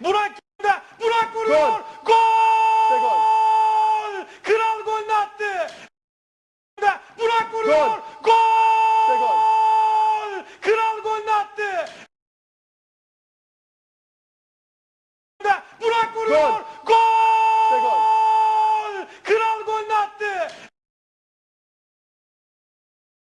Burak da Burak vuruyor. Gol. Gol. Gol. Kral golünü attı. Da Burak vuruyor. Gol. Gol. Gol. Kral golünü attı. Da Burak vuruyor. Gol. Gol.